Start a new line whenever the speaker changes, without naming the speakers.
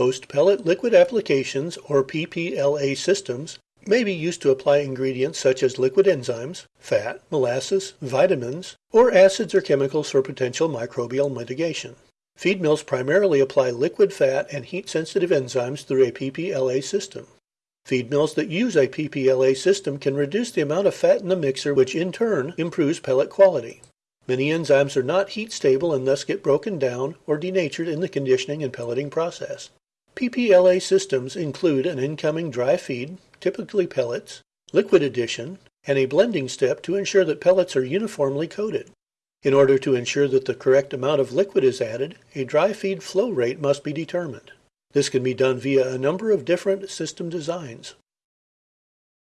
Post-pellet liquid applications, or PPLA systems, may be used to apply ingredients such as liquid enzymes, fat, molasses, vitamins, or acids or chemicals for potential microbial mitigation. Feed mills primarily apply liquid fat and heat-sensitive enzymes through a PPLA system. Feed mills that use a PPLA system can reduce the amount of fat in the mixer, which in turn improves pellet quality. Many enzymes are not heat stable and thus get broken down or denatured in the conditioning and pelleting process. PPLA systems include an incoming dry feed, typically pellets, liquid addition, and a blending step to ensure that pellets are uniformly coated. In order to ensure that the correct amount of liquid is added, a dry feed flow rate must be determined. This can be done via a number of different system designs.